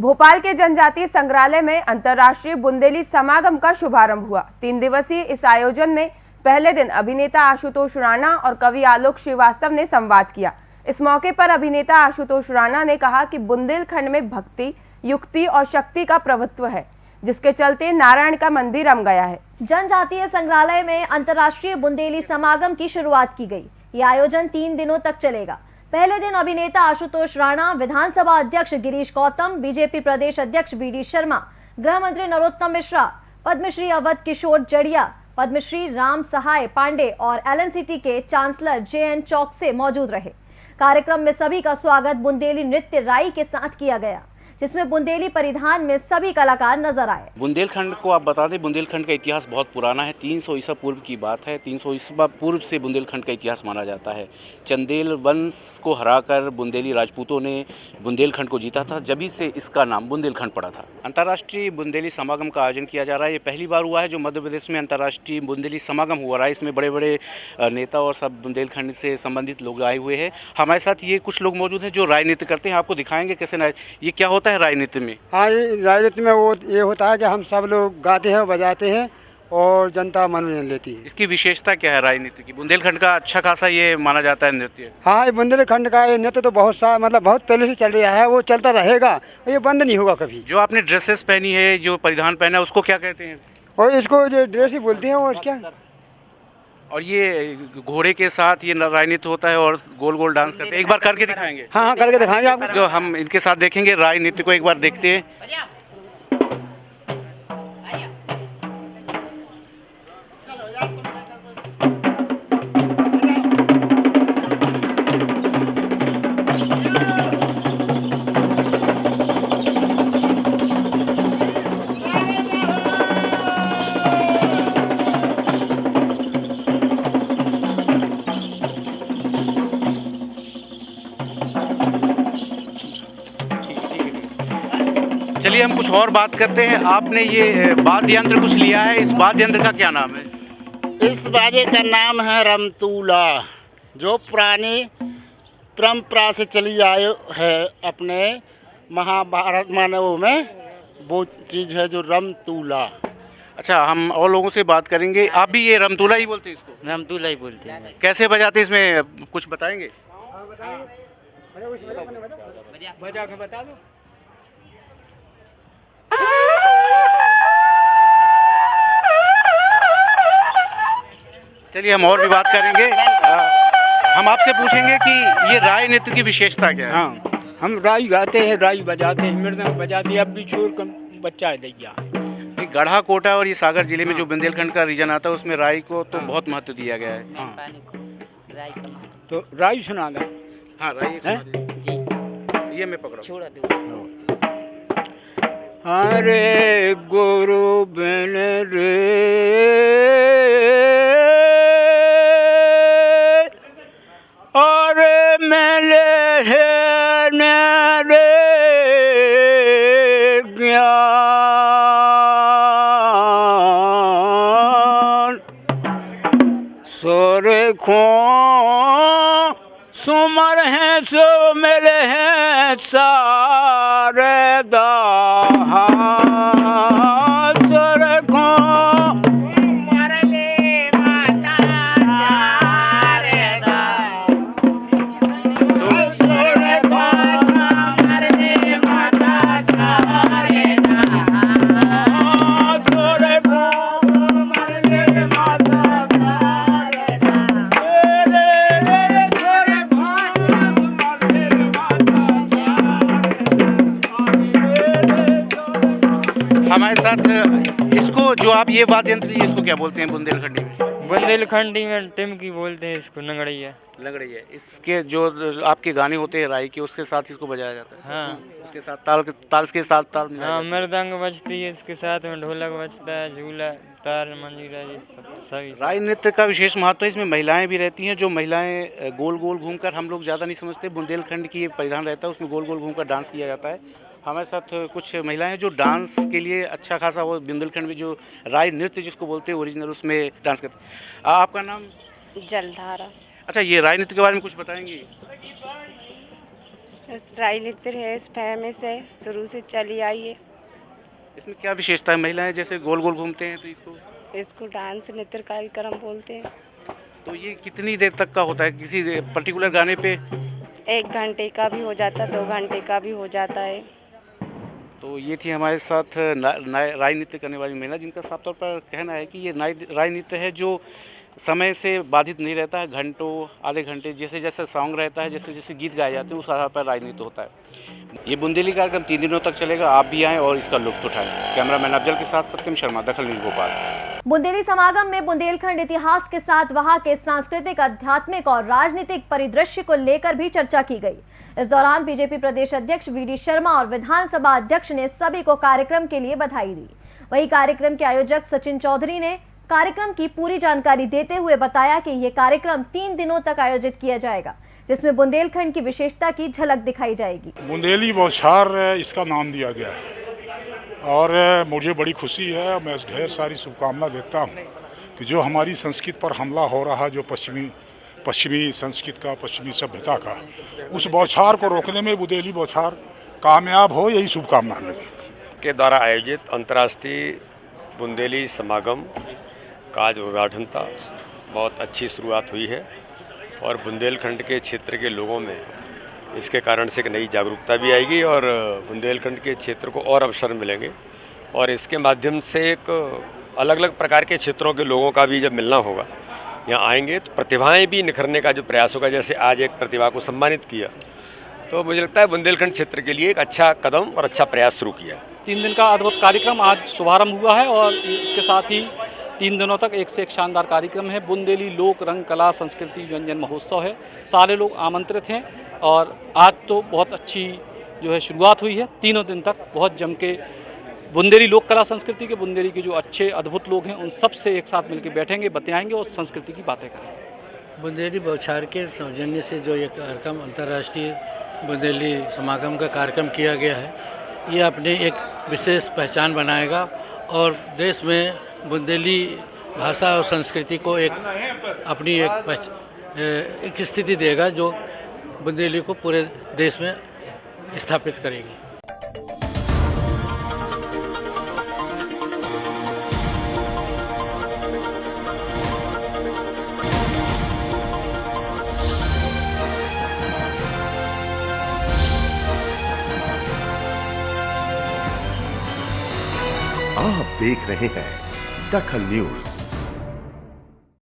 भोपाल के जनजातीय संग्रहालय में अंतर्राष्ट्रीय बुंदेली समागम का शुभारंभ हुआ। तीन दिवसीय इस आयोजन में पहले दिन अभिनेता आशुतोष राणा और कवि आलोक श्रीवास्तव ने संवाद किया। इस मौके पर अभिनेता आशुतोष राणा ने कहा कि बुंदेलखंड में भक्ति, युक्ति और शक्ति का प्रभुत्व है, जिसके चलते नारायण का मन भी रम गया है। जनजातीय संग्रहालय में अंतर्राष्ट्रीय बुंदेली समागम की शुरुआत की गई। ये आयोजन तीन दिनों तक चलेगा। पहले दिन अभिनेता आशुतोष राणा, विधानसभा अध्यक्ष गिरीश गौतम, बीजेपी प्रदेश अध्यक्ष बी डी शर्मा गृह मंत्री नरोत्तम मिश्रा, पद्मश्री अवध किशोर जड़िया, पद्मश्री राम सहाय पांडे और एलएनसीटी के चांसलर जे एन चौकसे मौजूद रहे। कार्यक्रम में सभी का स्वागत बुंदेली नृत्य राई के साथ किया गया। जिसमें बुंदेली परिधान में सभी कलाकार नज़र आए। बुंदेलखंड को आप बता दें, बुंदेलखंड का इतिहास बहुत पुराना है। 300 ईसा पूर्व की बात है। 300 ईसा पूर्व से बुंदेलखंड का इतिहास माना जाता है। चंदेल वंश को हराकर बुंदेली राजपूतों ने बुंदेलखंड को जीता था। जभी से इसका नाम बुंदेलखंड पड़ा था। अंतर्राष्ट्रीय बुंदेली समागम का आयोजन किया जा रहा है। ये पहली बार हुआ है जो मध्य प्रदेश में अंतर्राष्ट्रीय बुंदेली समागम हुआ रहा है। इसमें बड़े बड़े नेता और सब बुंदेलखंड से संबंधित लोग आए हुए हैं। हमारे साथ ये कुछ लोग मौजूद हैं जो राजनीति करते हैं। आपको दिखाएँगे कैसे ये क्या होता है? राजनीति में? हाँ राजनीति में वो ये होता है कि हम सब लोग गाते हैं बजाते हैं और जनता मनोरंजन लेती है। इसकी विशेषता क्या है राजनीति की? बुंदेलखंड का अच्छा खासा ये माना जाता है नृत्य। हाँ ये बुंदेलखंड का ये नृत्य तो बहुत सा मतलब बहुत पहले से चल रहा है वो चलता रहेगा ये बंद नहीं होगा कभी। जो आपने ड्रेसेस पहनी है जो परिधान पहना है उसको क्या कहते हैं? और इसको जो ड्रेस ही बोलते हैं वो क्या और ये घोड़े के साथ ये राजनीति होता है और गोल गोल डांस करते हैं। एक बार करके दिखाएँगे। हाँ हाँ करके दिखाएँगे आपको। जो हम इनके साथ देखेंगे राजनीति को एक बार देखते हैं। चलिए हम कुछ और बात करते हैं आपने ये वाद्य यंत्र कुछ लिया है इस वाद्य यंत्र का क्या नाम है इस बाजे का नाम है रमतूला जो पुरानी परंपरा से चली आए है अपने महाभारत मानवों में वो चीज़ है जो रमतूला अच्छा हम और लोगों से बात करेंगे आप भी ये रमतूला ही बोलते हैं इसको रमतूला ही बोलते हैं कैसे बजाते इसमें कुछ बताएँगे बजा के बता दो चलिए हम और भी बात करेंगे। हम आपसे पूछेंगे कि ये राय नृत्य की विशेषता क्या है? हाँ हम राई गाते हैं राई बजाते हैं मृदंग बजाते हैं अब भी छोर कम बच्चा है दैया। गढ़ा कोटा और ये सागर ज़िले में जो बुंदेलखंड का रीजन आता है उसमें राई को तो बहुत महत्व दिया गया है। हाँ। तो राई सुना दा। हाँ राई जी। ये मैं पकड़ा छोड़ा अरे गुरु बिन रे। है रे ज्ञान सोरे खो सुमर हैं सो मेरे हैं सारे। साथ इसको जो आप ये वाद्य यंत्र इसको क्या बोलते हैं बुंदेलखंडी में? बुंदेलखंडी में टिमकी बोलते हैं इसको लंगड़ैया लंगड़ैया इसके जो आपके गाने होते हैं राई के उसके साथ इसको बजाया जाता है? हाँ। उसके साथ ताल ताल के साथ ताल हाँ मृदंग बजती है इसके साथ में ढोलक बजता है झूला तार मंजीरा ये सब सभी राई नृत्य का विशेष महत्व है इसमें महिलाएँ भी रहती हैं जो महिलाएँ गोल गोल घूमकर हम लोग ज़्यादा नहीं समझते बुंदेलखंड की परिधान रहता है उसमें गोल गोल घूमकर डांस किया जाता है। हमारे साथ कुछ महिलाएँ हैं जो डांस के लिए अच्छा खासा वो बुंदेलखंड में जो राय नृत्य जिसको बोलते हैं ओरिजिनल उसमें डांस करते हैं। आपका नाम? जलधारा। अच्छा ये राय नृत्य के बारे में कुछ बताएँगे? राई नृत्य है इस फ़ेमस है शुरू से चली आई है। इसमें क्या विशेषता है महिलाएँ जैसे गोल गोल घूमते हैं तो इसको? इसको डांस नृत्य कार्यक्रम बोलते हैं। तो ये कितनी देर तक का होता है? किसी पर्टिकुलर गाने पे? एक घंटे का भी हो जाता है दो घंटे का भी हो जाता है। तो ये थी हमारे साथ नृत्य करने वाली महिला, जिनका साफ़ तौर पर कहना है कि ये राजनीति है जो समय से बाधित नहीं रहता है घंटों, आधे घंटे, जैसे जैसे सॉन्ग रहता है, जैसे जैसे गीत गाए जाते हैं, उस आधार पर राजनीति होता है। ये बुंदेली कार्यक्रम तीन दिनों तक चलेगा, आप भी आएँ और इसका लुत्फ उठाएँ। कैमरामैन अफजल के साथ सत्यम शर्मा, दखल न्यूज़ भोपाल। बुंदेली समागम में बुंदेलखंड इतिहास के साथ वहाँ के सांस्कृतिक, आध्यात्मिक और राजनीतिक परिदृश्य को लेकर भी चर्चा की गई। इस दौरान बीजेपी प्रदेश अध्यक्ष वी डी शर्मा और विधानसभा अध्यक्ष ने सभी को कार्यक्रम के लिए बधाई दी। वही कार्यक्रम के आयोजक सचिन चौधरी ने कार्यक्रम की पूरी जानकारी देते हुए बताया कि ये कार्यक्रम तीन दिनों तक आयोजित किया जाएगा, जिसमें बुंदेलखंड की विशेषता की झलक दिखाई जाएगी। बुंदेली बौछार इसका नाम दिया गया है। और मुझे बड़ी खुशी है मैं ढेर सारी शुभकामना देता हूँ कि जो हमारी संस्कृत पर हमला हो रहा है, जो पश्चिमी पश्चिमी संस्कृत का, पश्चिमी सभ्यता का, उस बौछार को रोकने में बुंदेली बौछार कामयाब हो, यही शुभकामना मेरी। के द्वारा आयोजित अंतर्राष्ट्रीय बुंदेली समागम का आज उद्घाटन था। बहुत अच्छी शुरुआत हुई है और बुंदेलखंड के क्षेत्र के लोगों में इसके कारण से एक नई जागरूकता भी आएगी और बुंदेलखंड के क्षेत्र को और अवसर मिलेंगे। और इसके माध्यम से एक अलग अलग प्रकार के क्षेत्रों के लोगों का भी जब मिलना होगा, यहाँ आएँगे तो प्रतिभाएँ भी निखरने का जो प्रयास होगा, जैसे आज एक प्रतिभा को सम्मानित किया तो मुझे लगता है बुंदेलखंड क्षेत्र के लिए एक अच्छा कदम और अच्छा प्रयास शुरू किया तीन दिन का अद्भुत कार्यक्रम आज शुभारंभ हुआ है और इसके साथ ही तीन दिनों तक एक से एक शानदार कार्यक्रम है। बुंदेली लोक रंग कला संस्कृति व्यंजन महोत्सव है। सारे लोग आमंत्रित हैं और आज तो बहुत अच्छी जो है शुरुआत हुई है। तीनों दिन तक बहुत जम के बुंदेली लोक कला संस्कृति के, बुंदेली के जो अच्छे अद्भुत लोग हैं, उन सबसे एक साथ मिलकर बैठेंगे, बतियाएँगे और संस्कृति की बातें करेंगे। बुंदेली बौछार के सौजन्य से जो ये कार्यक्रम, अंतर्राष्ट्रीय बुंदेली समागम का कार्यक्रम किया गया है, ये अपने एक विशेष पहचान बनाएगा और देश में बुंदेली भाषा और संस्कृति को एक अपनी एक एक स्थिति देगा जो बुंदेली को पूरे देश में स्थापित करेगी। आप देख रहे हैं दखल न्यूज़